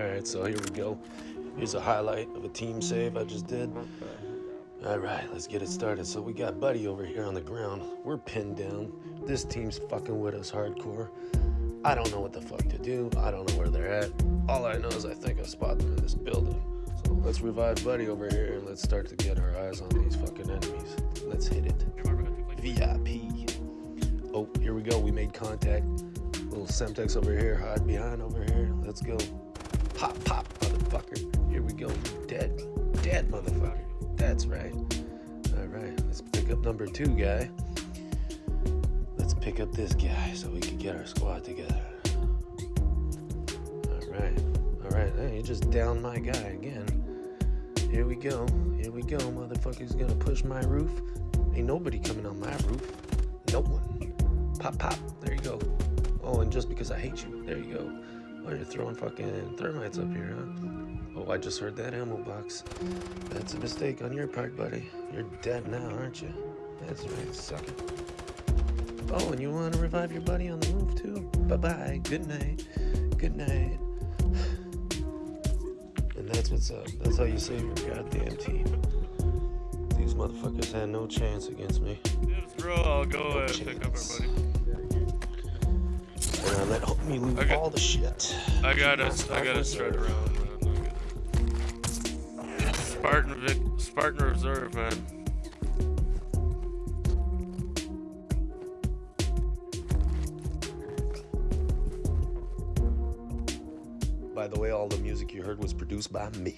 Alright, so here we go. Here's a highlight of a team save I just did. Alright, let's get it started. So we got Buddy over here on the ground. We're pinned down. This team's fucking with us hardcore. I don't know what the fuck to do. I don't know where they're at. All I know is I think I spot them in this building. So let's revive Buddy over here and let's start to get our eyes on these fucking enemies. Let's hit it. VIP. Oh, here we go. We made contact. Little Semtex over here, hide behind over here. Let's go. Pop, pop, motherfucker. Here we go. Dead. Dead, motherfucker. That's right. All right, let's pick up number two guy. Let's pick up this guy so we can get our squad together. All right. All right. Hey, you just downed my guy again. Here we go. Here we go. Motherfucker's gonna push my roof. Ain't nobody coming on my roof. No one. Pop, pop. There you go. Oh, and just because I hate you. There you go. Oh, you're throwing fucking thermites up here, huh? Oh, I just heard that ammo box. That's a mistake on your part, buddy. You're dead now, aren't you? That's right, suck it. Oh, and you want to revive your buddy on the roof, too? Bye-bye. Good night. Good night. And that's what's up. That's how you save your goddamn team. These motherfuckers had no chance against me. Dibs, bro, I'll go No and pick up our buddy. And I me loot got- all the shit. I got us. I got us straight around, man. I'm not good. Spartan Vic, Spartan Reserve, man. By the way, all the music you heard was produced by me.